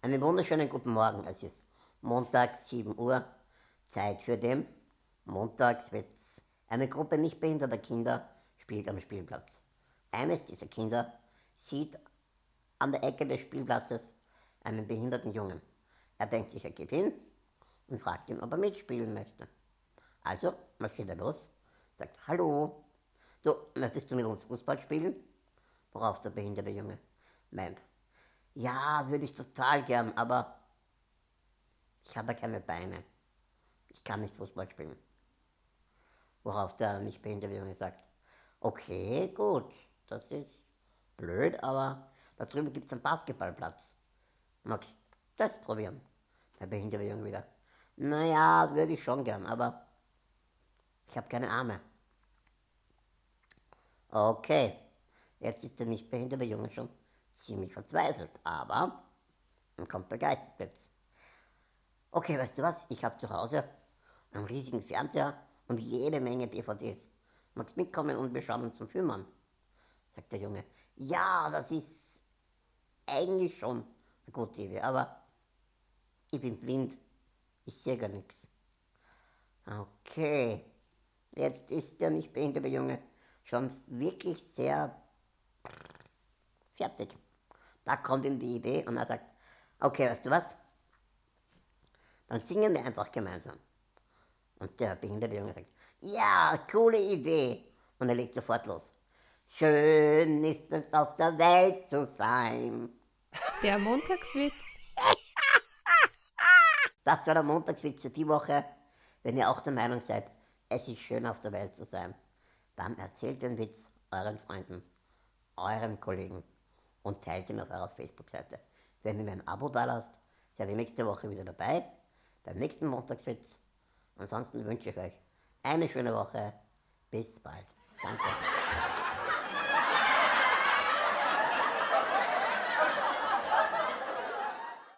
Einen wunderschönen guten Morgen. Es ist Montag, 7 Uhr. Zeit für den Montagswitz. Eine Gruppe nicht behinderter Kinder spielt am Spielplatz. Eines dieser Kinder sieht an der Ecke des Spielplatzes einen behinderten Jungen. Er denkt sich, er geht hin und fragt ihn, ob er mitspielen möchte. Also marschiert er los, sagt, hallo, du, möchtest du mit uns Fußball spielen? Worauf der behinderte Junge meint, ja, würde ich total gern, aber ich habe keine Beine. Ich kann nicht Fußball spielen. Worauf der nicht behinderte Junge sagt, okay, gut, das ist blöd, aber da drüben gibt es einen Basketballplatz. Magst du das probieren? Der behinderte Junge wieder. Naja, würde ich schon gern, aber ich habe keine Arme. Okay, jetzt ist der nicht behinderte Junge schon ziemlich verzweifelt, aber dann kommt der Geistesblitz. Okay, weißt du was? Ich habe zu Hause einen riesigen Fernseher und jede Menge DVDs. Magst mitkommen und wir schauen uns zum Film an? Sagt der Junge. Ja, das ist eigentlich schon eine gute Idee, aber ich bin blind. Ich sehe gar nichts. Okay, jetzt ist der nicht behinderte Junge schon wirklich sehr fertig. Da kommt ihm die Idee und er sagt, okay, weißt du was? Dann singen wir einfach gemeinsam. Und der behinderte Junge sagt, ja, coole Idee. Und er legt sofort los. Schön ist es auf der Welt zu sein. Der Montagswitz. Das war der Montagswitz für die Woche. Wenn ihr auch der Meinung seid, es ist schön auf der Welt zu sein, dann erzählt den Witz euren Freunden, euren Kollegen und teilt ihn auf eurer Facebook-Seite. Wenn ihr mir ein Abo da lasst, seid ihr nächste Woche wieder dabei, beim nächsten Montagswitz. Ansonsten wünsche ich euch eine schöne Woche. Bis bald. Danke.